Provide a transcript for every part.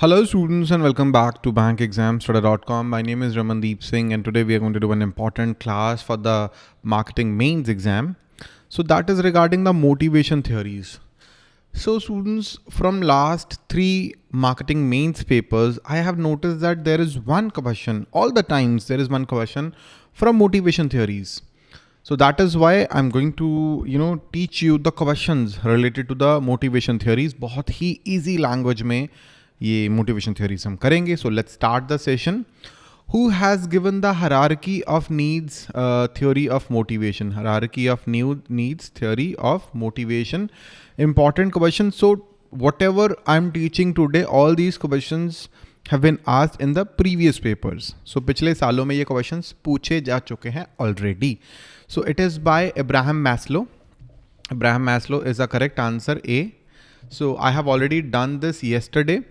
Hello students and welcome back to bankexamstudy.com. My name is Ramandeep Singh and today we are going to do an important class for the marketing mains exam. So that is regarding the motivation theories. So students from last three marketing mains papers, I have noticed that there is one question all the times there is one question from motivation theories. So that is why I'm going to, you know, teach you the questions related to the motivation theories. बहुत ही easy language में ये motivation theories हम करेंगे. So let's start the session who has given the hierarchy of needs theory of motivation hierarchy of new needs theory of motivation important question so whatever I am teaching today all these question have been asked in the previous papers so पिछले सालों में ये question पूछे जा चुके हैं already so it is by Abraham Maslow Abraham Maslow is the correct answer a so I have already done this yesterday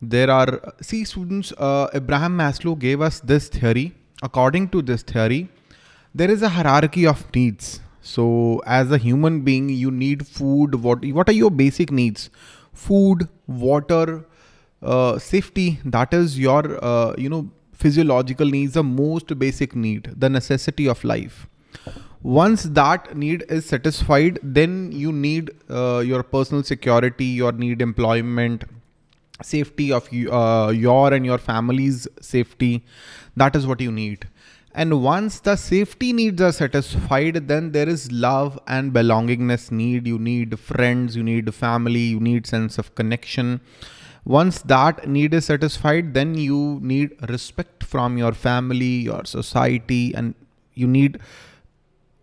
there are, see students, uh, Abraham Maslow gave us this theory. According to this theory, there is a hierarchy of needs. So as a human being, you need food. What, what are your basic needs? Food, water, uh, safety. That is your, uh, you know, physiological needs, the most basic need, the necessity of life. Once that need is satisfied, then you need uh, your personal security, your need employment, safety of uh, your and your family's safety. That is what you need. And once the safety needs are satisfied, then there is love and belongingness need. You need friends, you need family, you need sense of connection. Once that need is satisfied, then you need respect from your family, your society, and you need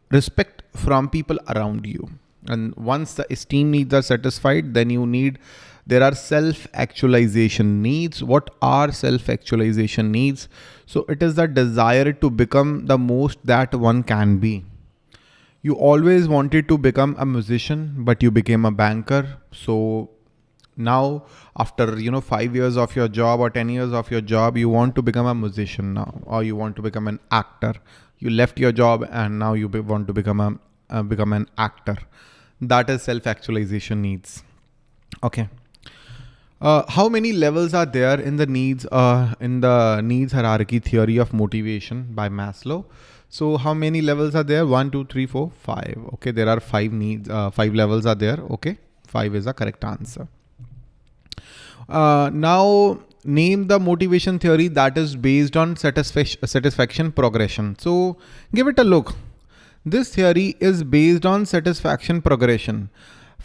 respect from people around you. And once the esteem needs are satisfied, then you need there are self-actualization needs. What are self-actualization needs? So it is the desire to become the most that one can be. You always wanted to become a musician, but you became a banker. So now after you know five years of your job or 10 years of your job you want to become a musician now or you want to become an actor you left your job and now you want to become a uh, become an actor that is self actualization needs okay uh, how many levels are there in the needs uh, in the needs hierarchy theory of motivation by Maslow? So how many levels are there? One, two, three, four, five. Okay, there are five needs. Uh, five levels are there. Okay, five is the correct answer. Uh, now name the motivation theory that is based on satisfaction satisfaction progression. So give it a look. This theory is based on satisfaction progression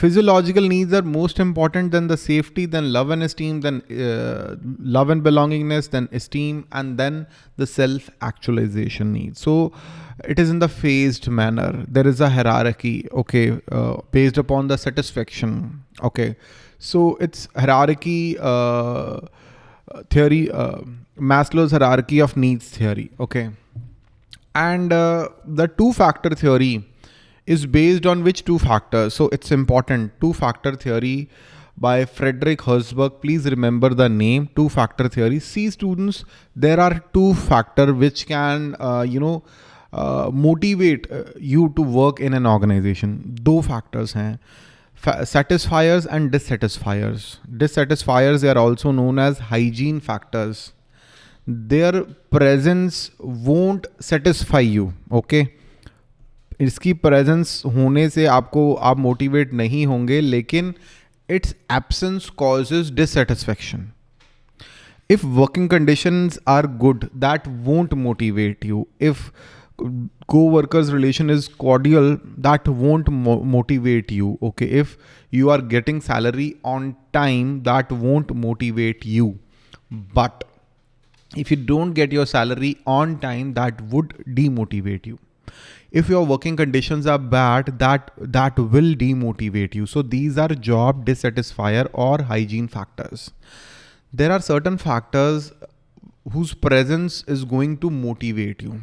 physiological needs are most important than the safety then love and esteem then uh, love and belongingness then esteem and then the self actualization needs so it is in the phased manner there is a hierarchy okay uh, based upon the satisfaction okay so it's hierarchy uh, theory uh, maslow's hierarchy of needs theory okay and uh, the two factor theory is based on which two factors? So it's important. Two factor theory by Frederick Herzberg. Please remember the name two factor theory. See students, there are two factor which can, uh, you know, uh, motivate uh, you to work in an organization. Two factors हैं Satisfiers and dissatisfiers. Dissatisfiers they are also known as hygiene factors. Their presence won't satisfy you. Okay इसकी presence होने से आपको आप motivate नहीं होंगे लेकिन it's absence causes dissatisfaction if working conditions are good that won't motivate you if co-workers relation is cordial that won't mo motivate you okay? If you are getting salary on time that won't motivate you. But if you don't get your salary on time that would demotivate you. If your working conditions are bad that that will demotivate you. So these are job dissatisfier or hygiene factors. There are certain factors whose presence is going to motivate you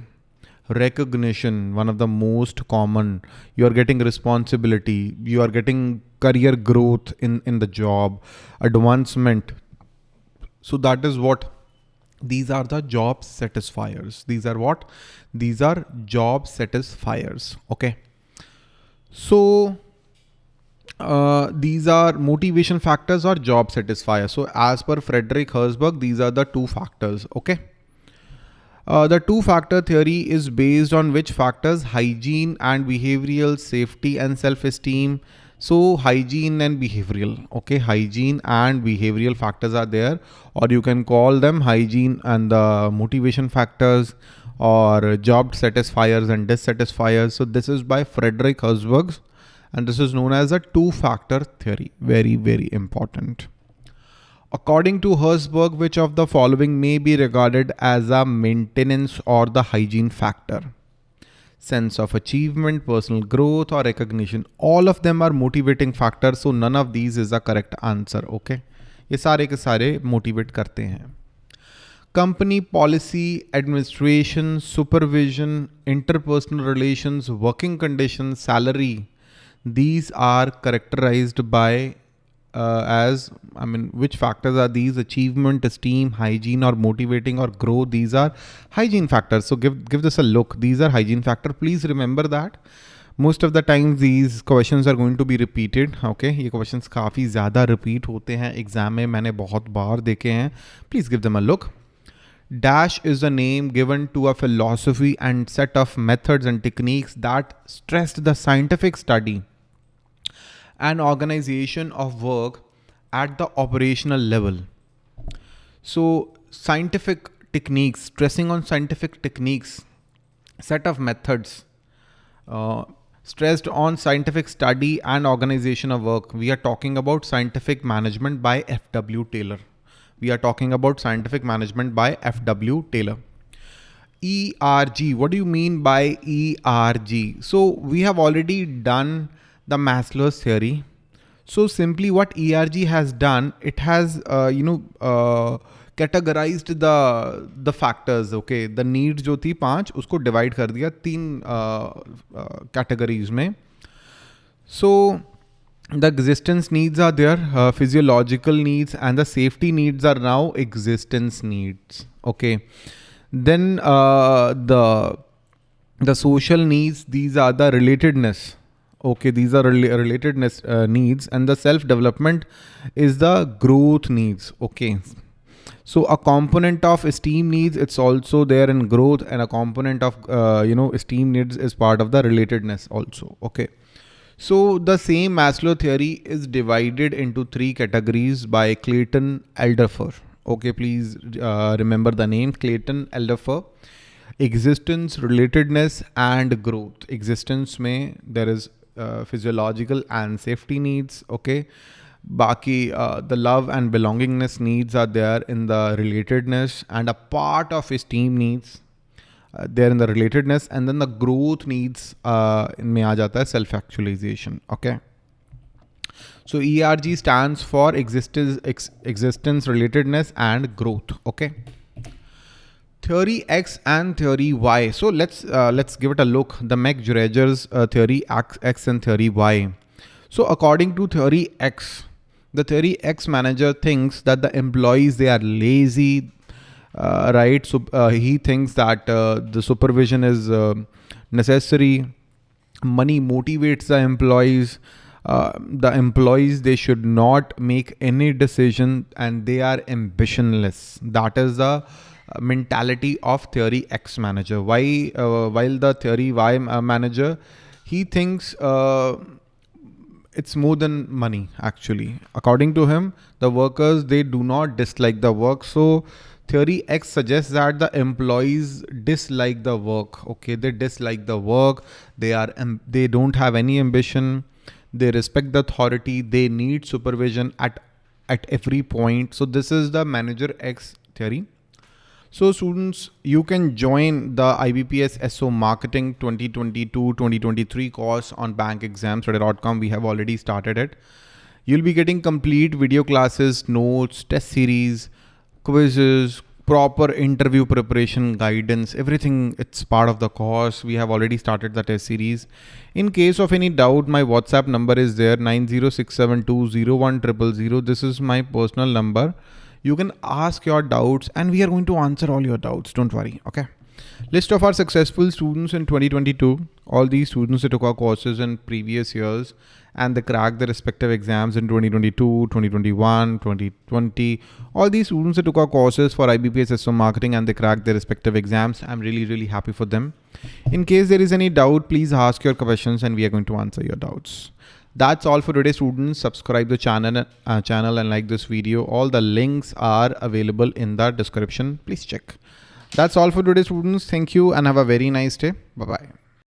recognition one of the most common. You are getting responsibility. You are getting career growth in in the job. Advancement. So that is what these are the job satisfiers. These are what? These are job satisfiers. Okay. So uh, these are motivation factors or job satisfier. So as per Frederick Herzberg, these are the two factors. Okay. Uh, the two factor theory is based on which factors hygiene and behavioral safety and self-esteem. So hygiene and behavioral, okay, hygiene and behavioral factors are there, or you can call them hygiene and the motivation factors or job satisfiers and dissatisfiers. So this is by Frederick Herzberg and this is known as a two factor theory. Very, very important. According to Herzberg, which of the following may be regarded as a maintenance or the hygiene factor? Sense of achievement, personal growth or recognition. All of them are motivating factors. So none of these is a correct answer. Okay. ये सारे के सारे motivate करते हैं company policy, administration, supervision, interpersonal relations, working conditions, salary, these are characterized by uh, as I mean, which factors are these? Achievement, esteem, hygiene, or motivating or growth. These are hygiene factors. So give give this a look. These are hygiene factor. Please remember that. Most of the times these questions are going to be repeated. Okay, ये questions काफ़ी ज़्यादा repeat होते हैं exam में मैंने बहुत बार देखे हैं. Please give them a look. Dash is a name given to a philosophy and set of methods and techniques that stressed the scientific study and organization of work at the operational level. So scientific techniques, stressing on scientific techniques, set of methods, uh, stressed on scientific study and organization of work. We are talking about scientific management by F.W. Taylor. We are talking about scientific management by F.W. Taylor. ERG, what do you mean by ERG? So we have already done the Maslow's theory. So simply what ERG has done, it has, uh, you know, uh, categorized the the factors okay the needs जो थी पांच उसको divide कर दिया तीन uh, uh, categories में so the existence needs are there uh, physiological needs and the safety needs are now existence needs okay then uh, the the social needs these are the relatedness okay these are rel relatedness uh, needs and the self development is the growth needs okay so a component of esteem needs it's also there in growth and a component of uh, you know esteem needs is part of the relatedness also okay so the same Maslow theory is divided into three categories by Clayton Alderfer. Okay, please uh, remember the name Clayton Alderfer. Existence, relatedness and growth. Existence may there is physiological and safety needs. Okay. Baki, uh, the love and belongingness needs are there in the relatedness and a part of esteem needs uh, they're in the relatedness and then the growth needs uh, in jata self actualization okay so erg stands for existence ex, existence relatedness and growth okay theory x and theory y so let's uh, let's give it a look the McGregor's uh, theory x, and theory y so according to theory x the theory x manager thinks that the employees they are lazy uh, right? So uh, he thinks that uh, the supervision is necessary. Money motivates the employees. Uh, the employees they should not make any decision and they are ambitionless that is the mentality of theory x manager why uh, while the theory y manager he thinks uh, it's more than money actually according to him the workers they do not dislike the work so theory X suggests that the employees dislike the work. Okay, they dislike the work. They are they don't have any ambition. They respect the authority. They need supervision at at every point. So this is the manager X theory. So students, you can join the IBPS SO Marketing 2022-2023 course on bankexamstudy.com. We have already started it. You'll be getting complete video classes, notes, test series, quizzes, proper interview preparation, guidance, everything. It's part of the course. We have already started the test series. In case of any doubt, my WhatsApp number is there 906720100. This is my personal number. You can ask your doubts and we are going to answer all your doubts. Don't worry. Okay. List of our successful students in 2022. All these students that took our courses in previous years and they cracked their respective exams in 2022, 2021, 2020. All these students that took our courses for IBPS SO marketing and they cracked their respective exams. I'm really, really happy for them. In case there is any doubt, please ask your questions and we are going to answer your doubts. That's all for today students. Subscribe the channel, uh, channel and like this video. All the links are available in the description. Please check. That's all for today students. Thank you and have a very nice day. Bye-bye.